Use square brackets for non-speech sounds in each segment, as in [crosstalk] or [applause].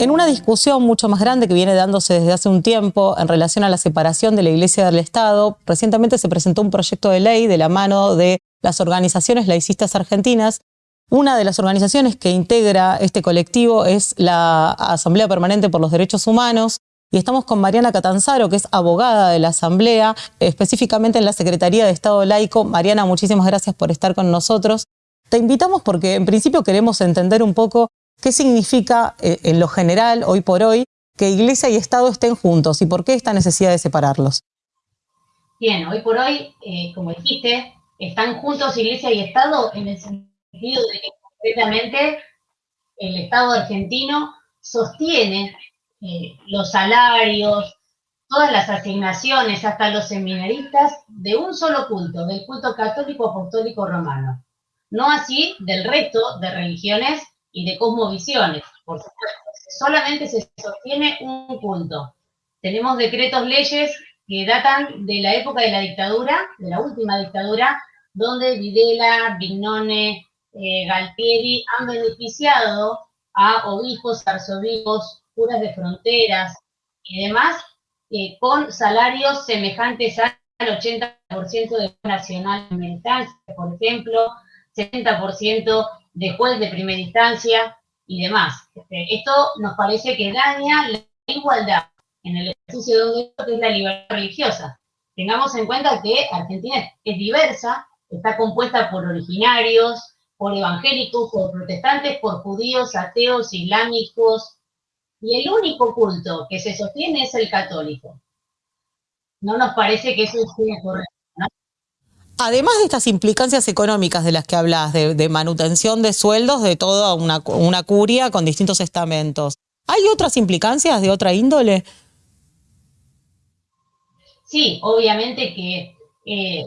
En una discusión mucho más grande que viene dándose desde hace un tiempo en relación a la separación de la Iglesia del Estado, recientemente se presentó un proyecto de ley de la mano de las organizaciones laicistas argentinas. Una de las organizaciones que integra este colectivo es la Asamblea Permanente por los Derechos Humanos, y estamos con Mariana Catanzaro, que es abogada de la Asamblea, específicamente en la Secretaría de Estado Laico. Mariana, muchísimas gracias por estar con nosotros. Te invitamos porque en principio queremos entender un poco ¿Qué significa eh, en lo general, hoy por hoy, que Iglesia y Estado estén juntos y por qué esta necesidad de separarlos? Bien, hoy por hoy, eh, como dijiste, están juntos Iglesia y Estado en el sentido de que concretamente el Estado argentino sostiene eh, los salarios, todas las asignaciones, hasta los seminaristas, de un solo culto, del culto católico apostólico romano. No así del resto de religiones y de cosmovisiones, por supuesto. Solamente se sostiene un punto. Tenemos decretos, leyes que datan de la época de la dictadura, de la última dictadura, donde Videla, Vignone, eh, Galtieri han beneficiado a obispos, arzobispos, curas de fronteras y demás, eh, con salarios semejantes al 80% de nacional militancia, por ejemplo, 70% de juez de primera instancia y demás. Este, esto nos parece que daña la igualdad en el ejercicio de un que es la libertad religiosa. Tengamos en cuenta que Argentina es diversa, está compuesta por originarios, por evangélicos, por protestantes, por judíos, ateos, islámicos, y el único culto que se sostiene es el católico. No nos parece que eso sea correcto además de estas implicancias económicas de las que hablas, de, manutención de sueldos de toda una, curia con distintos estamentos, ¿hay otras implicancias de otra índole? Sí, obviamente que eh,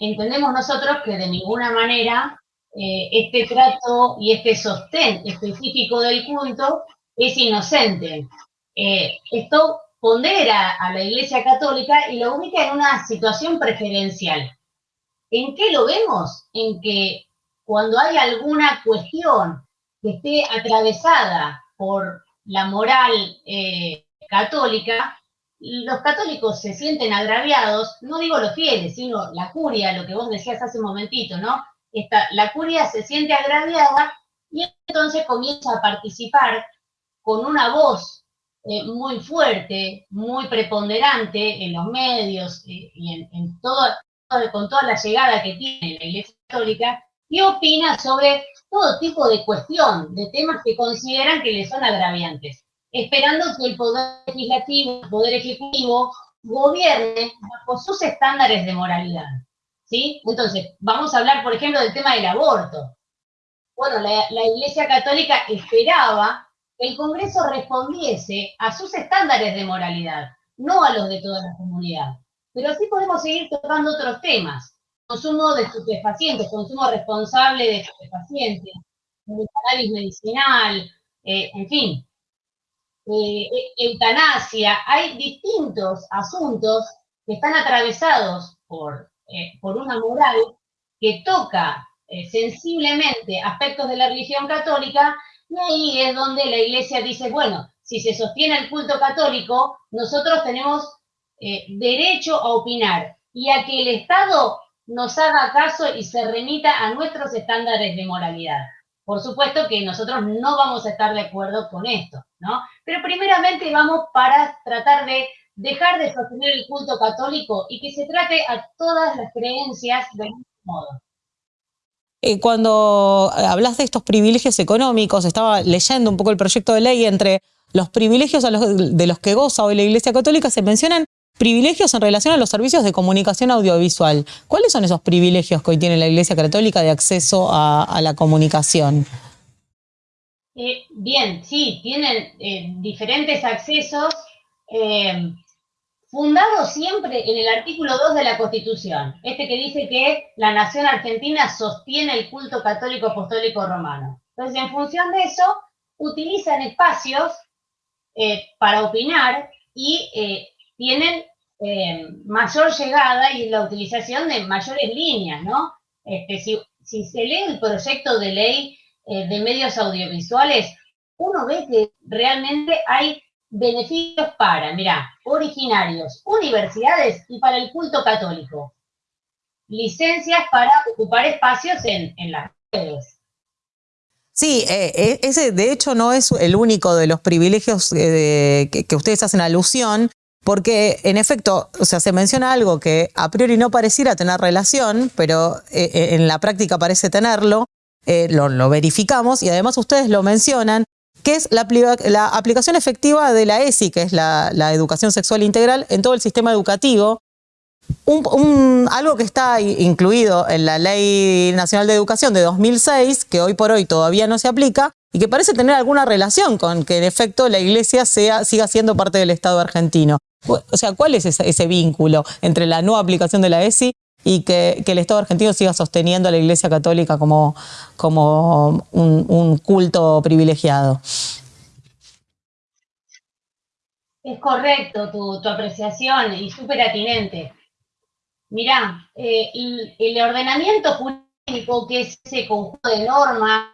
entendemos nosotros que de ninguna manera eh, este trato y este sostén específico del culto es inocente. Eh, esto pondera a la Iglesia Católica y lo ubica en una situación preferencial. ¿En qué lo vemos? En que cuando hay alguna cuestión que esté atravesada por la moral eh, católica, los católicos se sienten agraviados, no digo los fieles, sino la curia, lo que vos decías hace un momentito, ¿no? La curia se siente agraviada y entonces comienza a participar con una voz eh, muy fuerte, muy preponderante en los medios eh, y en, todo, con toda la llegada que tiene la Iglesia Católica, y opina sobre todo tipo de cuestión, de temas que consideran que le son agraviantes, esperando que el Poder Legislativo, el Poder Ejecutivo, gobierne bajo sus estándares de moralidad. ¿sí? Entonces, vamos a hablar, por ejemplo, del tema del aborto. Bueno, la, la Iglesia Católica esperaba que el Congreso respondiese a sus estándares de moralidad, no a los de toda la comunidad. Pero así podemos seguir tocando otros temas. Consumo de estupefacientes, consumo responsable de estupefacientes, cannabis medicinal, eh, en fin, eh, e, eutanasia. Hay distintos asuntos que están atravesados por, eh, por una moral que toca sensiblemente aspectos de la religión católica y ahí es donde la iglesia dice, bueno, si se sostiene el culto católico, nosotros tenemos eh, derecho a opinar y a que el Estado nos haga caso y se remita a nuestros estándares de moralidad. Por supuesto que nosotros no vamos a estar de acuerdo con esto, ¿no? Pero primeramente vamos para tratar de dejar de sostener el culto católico y que se trate a todas las creencias del mismo modo. Eh, cuando hablas de estos privilegios económicos, estaba leyendo un poco el proyecto de ley entre los privilegios de los que goza hoy la Iglesia Católica, se mencionan privilegios en relación a los servicios de comunicación audiovisual. ¿Cuáles son esos privilegios que hoy tiene la Iglesia Católica de acceso a, la comunicación? Eh, bien, sí, tienen eh, diferentes accesos eh, fundados siempre en el artículo 2 de la Constitución, este que dice que la nación argentina sostiene el culto católico apostólico romano. Entonces, en función de eso, utilizan espacios para opinar y tienen eh, mayor llegada y la utilización de mayores líneas, ¿no? Este, si, se lee el proyecto de ley eh, de medios audiovisuales, uno ve que realmente hay beneficios para, mira, originarios, universidades y para el culto católico. Licencias para ocupar espacios en, las redes. Sí, eh, eh, ese de hecho no es el único de los privilegios eh, que, ustedes hacen alusión, porque en efecto, se menciona algo que a priori no pareciera tener relación, pero en la práctica parece tenerlo, lo, lo, verificamos y además ustedes lo mencionan, que es la, aplicación efectiva de la ESI, que es la, educación sexual integral, en todo el sistema educativo. algo que está incluido en la Ley Nacional de Educación de 2006, que hoy por hoy todavía no se aplica, y que parece tener alguna relación con que en efecto la Iglesia sea, siga siendo parte del Estado argentino. O sea, ¿cuál es ese, vínculo entre la no aplicación de la ESI y que, el Estado argentino siga sosteniendo a la Iglesia Católica como, como un, culto privilegiado. Es correcto tu, apreciación y súper atinente. Mirá, eh, el, ordenamiento jurídico, que es ese conjunto de normas,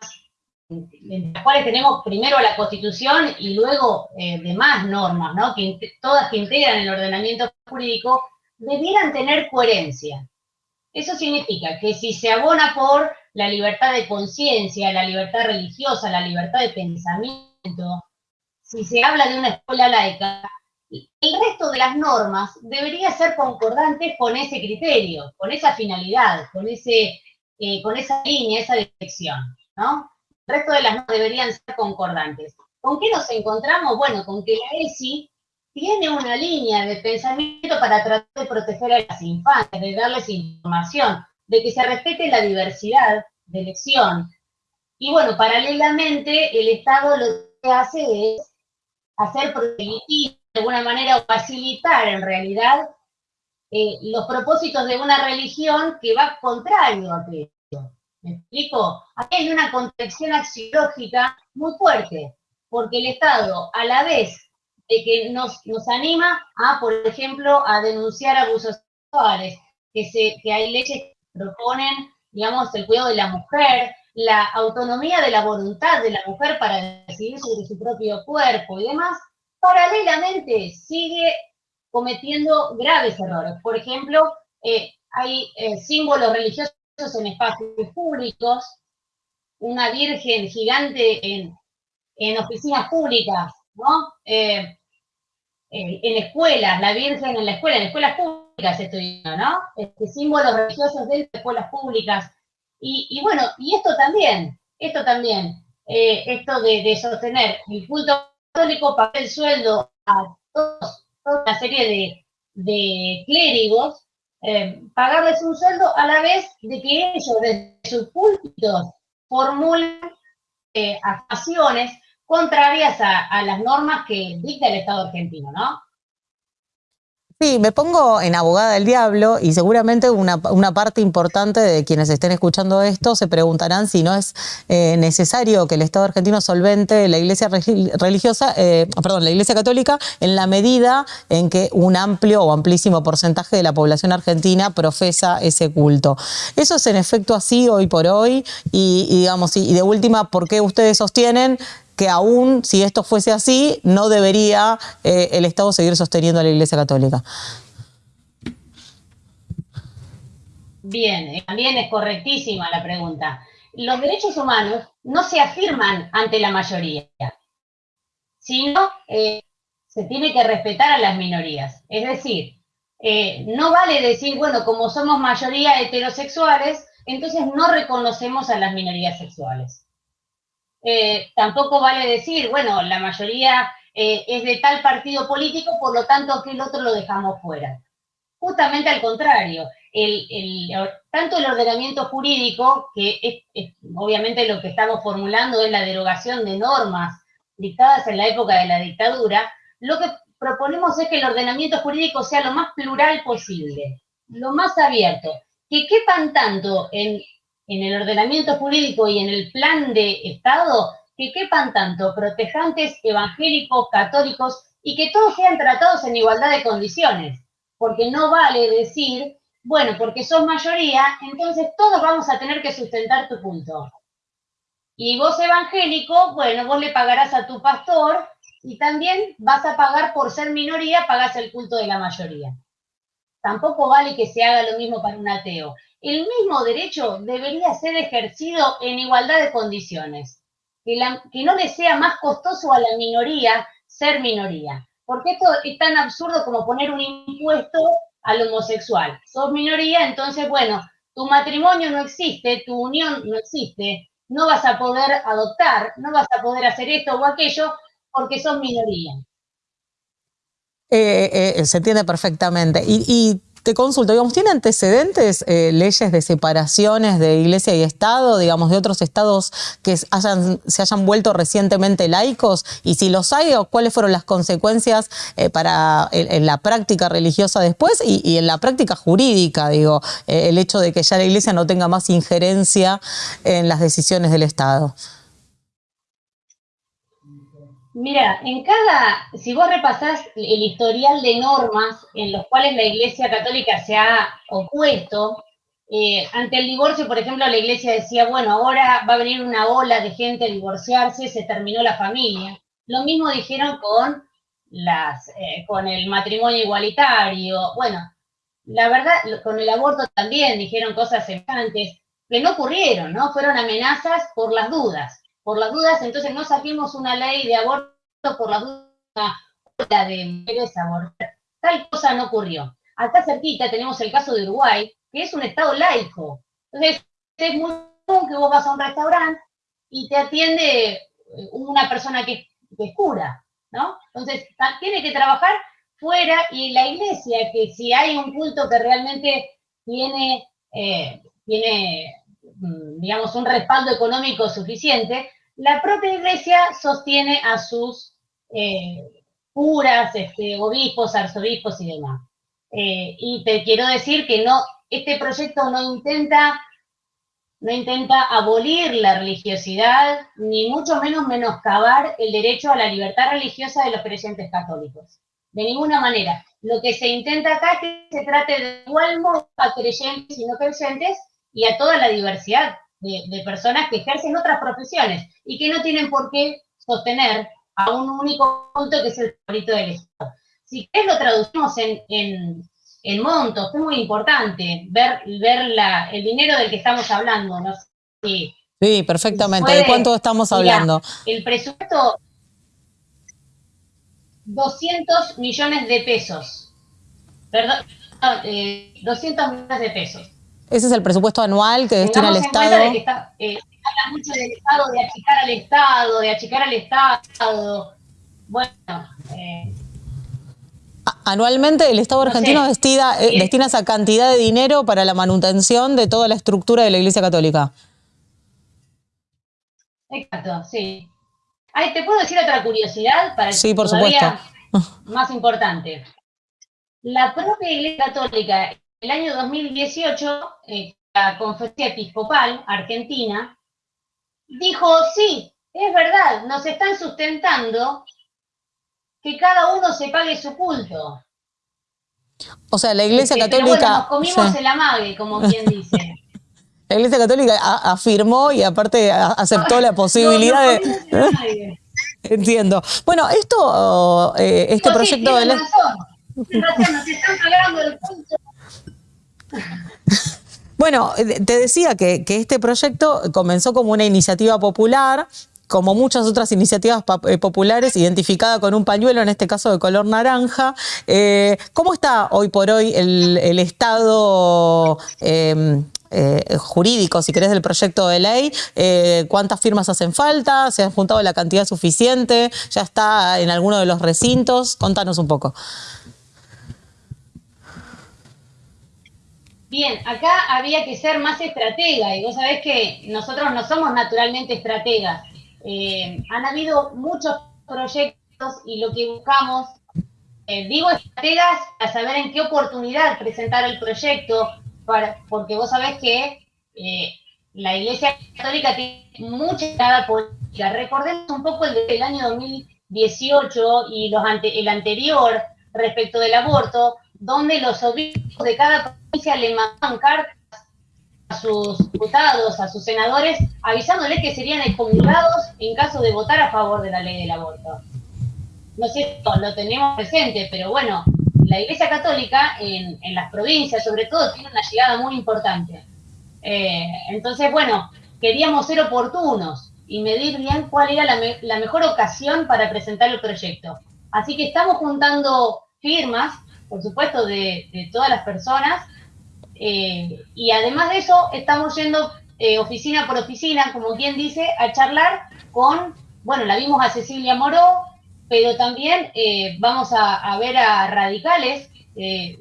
en las cuales tenemos primero la Constitución y luego eh, demás normas, ¿no? que todas que integran el ordenamiento jurídico, debieran tener coherencia. Eso significa que si se abona por la libertad de conciencia, la libertad religiosa, la libertad de pensamiento, si se habla de una escuela laica, el resto de las normas debería ser concordantes con ese criterio, con esa finalidad, con, ese, eh, con esa línea, esa dirección, ¿no? El resto de las normas deberían ser concordantes. ¿Con qué nos encontramos? Bueno, con que la ESI tiene una línea de pensamiento para tratar de proteger a las infancias, de darles información, de que se respete la diversidad de elección. Y bueno, paralelamente el Estado lo que hace es hacer prohibitivos de alguna manera o facilitar en realidad eh, los propósitos de una religión que va contrario a aquello. ¿Me explico? Aquí hay una contradicción axiológica muy fuerte, porque el Estado a la vez de que nos, anima a, por ejemplo, a denunciar abusos sexuales, que, se, que hay leyes que proponen, digamos, el cuidado de la mujer, la autonomía de la voluntad de la mujer para decidir sobre su propio cuerpo y demás, paralelamente sigue cometiendo graves errores. Por ejemplo, eh, hay eh, símbolos religiosos en espacios públicos, una virgen gigante en, en oficinas públicas, ¿no? Eh, en escuelas, la Virgen en la escuela, en escuelas públicas estoy ¿no? Este, símbolos religiosos de escuelas públicas. Y, bueno, y esto también, esto también, eh, esto de, sostener el culto católico para el sueldo a toda una serie de, clérigos, eh, pagarles un sueldo a la vez de que ellos desde sus púlpitos formulan eh, acciones contrarias a, las normas que dicta el Estado argentino, ¿no? Sí, me pongo en abogada del diablo y seguramente una, parte importante de quienes estén escuchando esto se preguntarán si no es eh, necesario que el Estado argentino solvente la iglesia religiosa, eh, perdón, la iglesia católica en la medida en que un amplio o amplísimo porcentaje de la población argentina profesa ese culto. Eso es en efecto así hoy por hoy y, digamos, y de última, ¿por qué ustedes sostienen que aún si esto fuese así, no debería eh, el Estado seguir sosteniendo a la Iglesia Católica. Bien, eh, también es correctísima la pregunta. Los derechos humanos no se afirman ante la mayoría, sino eh, se tiene que respetar a las minorías. Es decir, no vale decir, bueno, como somos mayoría heterosexuales, entonces no reconocemos a las minorías sexuales. Eh, tampoco vale decir, bueno, la mayoría eh, es de tal partido político, por lo tanto que el otro lo dejamos fuera. Justamente al contrario, tanto el ordenamiento jurídico, que es, obviamente lo que estamos formulando es la derogación de normas dictadas en la época de la dictadura, lo que proponemos es que el ordenamiento jurídico sea lo más plural posible, lo más abierto, que quepan tanto en en el ordenamiento jurídico y en el plan de Estado que quepan tanto protejantes evangélicos, católicos y que todos sean tratados en igualdad de condiciones. Porque no vale decir, bueno, porque sos mayoría, entonces todos vamos a tener que sustentar tu punto. Y vos evangélico, bueno, vos le pagarás a tu pastor y también vas a pagar por ser minoría, pagás el culto de la mayoría. Tampoco vale que se haga lo mismo para un ateo. El mismo derecho debería ser ejercido en igualdad de condiciones. Que, no le sea más costoso a la minoría ser minoría. Porque esto es tan absurdo como poner un impuesto al homosexual. Sos minoría, entonces, bueno, tu matrimonio no existe, tu unión no existe, no vas a poder adoptar, no vas a poder hacer esto o aquello porque sos minoría. Eh, eh, se entiende perfectamente. Y, te consulto, digamos, ¿tiene antecedentes eh, leyes de separaciones de iglesia y Estado, digamos, de otros estados que se hayan vuelto recientemente laicos? Y si los hay, ¿cuáles fueron las consecuencias para en, la práctica religiosa después y, en la práctica jurídica, digo, el hecho de que ya la iglesia no tenga más injerencia en las decisiones del Estado? Mira, en cada, si vos repasás el historial de normas en los cuales la Iglesia Católica se ha opuesto, eh, ante el divorcio, por ejemplo, la Iglesia decía, bueno, ahora va a venir una ola de gente a divorciarse, se terminó la familia. Lo mismo dijeron con, las, eh, con el matrimonio igualitario. Bueno, la verdad, con el aborto también dijeron cosas semejantes que no ocurrieron, ¿no? Fueron amenazas por las dudas por las dudas, entonces no saquemos una ley de aborto por las dudas, de mujeres abortar. Tal cosa no ocurrió. Acá cerquita tenemos el caso de Uruguay, que es un estado laico. Entonces, es muy común que vos vas a un restaurante y te atiende eh, una persona que, es cura, ¿no? Entonces, tiene que trabajar fuera y la iglesia, que si hay un culto que realmente tiene, eh, tiene Mm, digamos, un respaldo económico suficiente, la propia iglesia sostiene a sus eh, curas, este, obispos, arzobispos y demás. Eh, y te quiero decir que no, este proyecto no intenta, no intenta abolir la religiosidad, ni mucho menos menoscabar el derecho a la libertad religiosa de los creyentes católicos. De ninguna manera. Lo que se intenta acá es que se trate de igual modo a creyentes y no creyentes y a toda la diversidad de, personas que ejercen otras profesiones y que no tienen por qué sostener a un único punto que es el favorito del Estado. Si querés lo traducimos en, en, montos, es muy importante ver, ver la, el dinero del que estamos hablando. ¿no? Sí, sí perfectamente. ¿De cuánto estamos hablando? el presupuesto, 200 millones de pesos. Perdón, 200 eh, millones de pesos. Ese es el presupuesto anual que destina el Estado. De está, eh, habla mucho del Estado, de achicar al Estado, de achicar al Estado. Bueno. Eh, Anualmente el Estado argentino destina, eh, destina esa cantidad de dinero para la manutención de toda la estructura de la Iglesia Católica. Exacto, sí. Ay, ¿Te puedo decir otra curiosidad para sí, por supuesto. más importante? La propia Iglesia Católica el año 2018, eh, la Conferencia Episcopal Argentina dijo, sí, es verdad, nos están sustentando que cada uno se pague su culto. O sea, la Iglesia este, Católica... nos comimos el amague, como quien dice. [laughs] La Iglesia Católica afirmó y aparte aceptó la [laughs] posibilidad de... [laughs] Entiendo. Bueno, esto, eh, este proyecto de ley... nos están pagando el culto bueno, te decía que, este proyecto comenzó como una iniciativa popular, como muchas otras iniciativas eh, populares, identificada con un pañuelo, en este caso de color naranja. Eh, ¿Cómo está hoy por hoy el, estado em, eh, jurídico, si querés, del proyecto de ley? ¿Cuántas firmas hacen falta? ¿Se han juntado la cantidad suficiente? ¿Ya está en alguno de los recintos? Contanos un poco. Bien, acá había que ser más estratega y vos sabés que nosotros no somos naturalmente estrategas. Eh, han habido muchos proyectos y lo que buscamos, eh, digo estrategas para saber en qué oportunidad presentar el proyecto, para, porque vos sabés que eh, la Iglesia Católica tiene mucha entrada política. Recordemos un poco el del año 2018 y los el anterior respecto del aborto, donde los obispos de cada provincia le mandaban cartas sus diputados, a sus senadores, avisándoles que serían excomulgados en caso de votar a favor de la ley del aborto. No sé si lo tenemos presente, pero bueno, la Iglesia Católica en, las provincias, sobre todo, tiene una llegada muy importante. Eh, entonces, bueno, queríamos ser oportunos y medir bien cuál era la, mejor ocasión para presentar el proyecto. Así que estamos juntando firmas, por supuesto, de, todas las personas, eh, y además de eso, estamos yendo eh, oficina por oficina, como quien dice, a charlar con, bueno, la vimos a Cecilia Moró, pero también eh, vamos a, ver a radicales,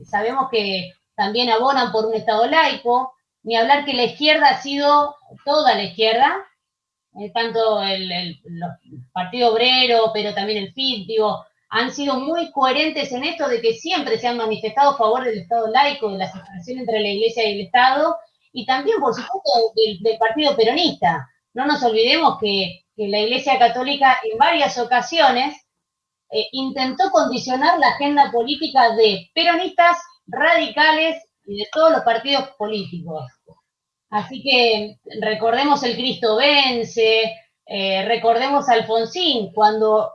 sabemos que también abonan por un Estado laico, ni hablar que la izquierda ha sido toda la izquierda, tanto el, Partido Obrero, pero también el FIT, han sido muy coherentes en esto de que siempre se han manifestado a favor del Estado laico, de la separación entre la Iglesia y el Estado, y también, por supuesto, del, Partido Peronista. No nos olvidemos que, la Iglesia Católica en varias ocasiones eh, intentó condicionar la agenda política de peronistas, radicales y de todos los partidos políticos. Así que recordemos el Cristo vence, eh, recordemos a Alfonsín, cuando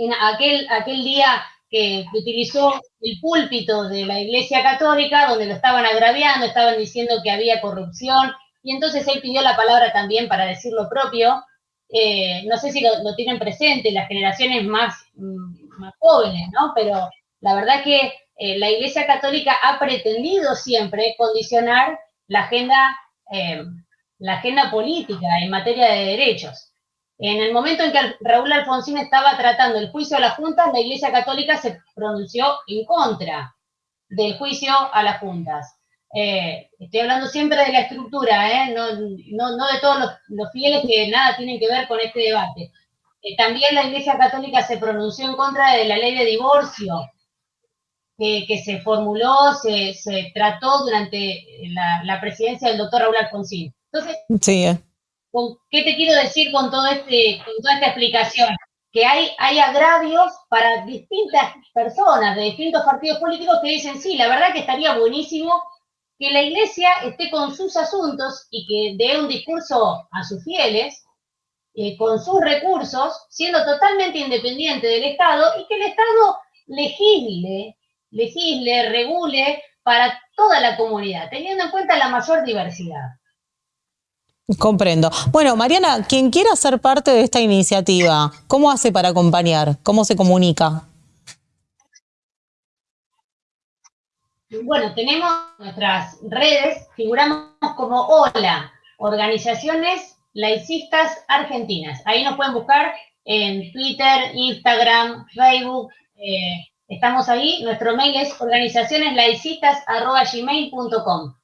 en aquel, aquel día que utilizó el púlpito de la Iglesia Católica, donde lo estaban agraviando, estaban diciendo que había corrupción, y entonces él pidió la palabra también para decir lo propio. Eh, no sé si lo, tienen presente las generaciones más, mm, más jóvenes, ¿no? Pero la verdad que eh, la Iglesia Católica ha pretendido siempre condicionar la agenda, eh, la agenda política en materia de derechos. En el momento en que Raúl Alfonsín estaba tratando el juicio a las juntas, la Iglesia Católica se pronunció en contra del juicio a las juntas. Eh, estoy hablando siempre de la estructura, ¿eh? no, de todos los, fieles que nada tienen que ver con este debate. también la Iglesia Católica se pronunció en contra de la ley de divorcio, que, se formuló, se, trató durante la, presidencia del doctor Raúl Alfonsín. Entonces, eh. ¿qué te quiero decir con, todo este, con toda esta explicación? Que hay, hay agravios para distintas personas de distintos partidos políticos que dicen, sí, la verdad que estaría buenísimo que la iglesia esté con sus asuntos y que dé un discurso a sus fieles, eh, con sus recursos, siendo totalmente independiente del Estado y que el Estado legisle legisle, regule para toda la comunidad, teniendo en cuenta la mayor diversidad. Comprendo. Bueno, Mariana, quien quiera ser parte de esta iniciativa, ¿cómo hace para acompañar? ¿Cómo se comunica? Bueno, tenemos nuestras redes, figuramos como OLA, Organizaciones Laicistas Argentinas. Ahí nos pueden buscar en Twitter, Instagram, Facebook, eh, Estamos ahí, nuestro mail es organizacioneslaicistas.gmail.com.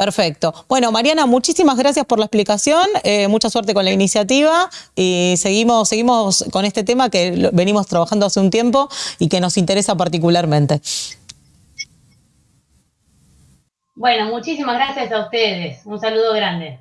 Perfecto. Bueno, Mariana, muchísimas gracias por la explicación, eh, mucha suerte con la iniciativa y seguimos, seguimos con este tema que venimos trabajando hace un tiempo y que nos interesa particularmente. Bueno, muchísimas gracias a ustedes. Un saludo grande.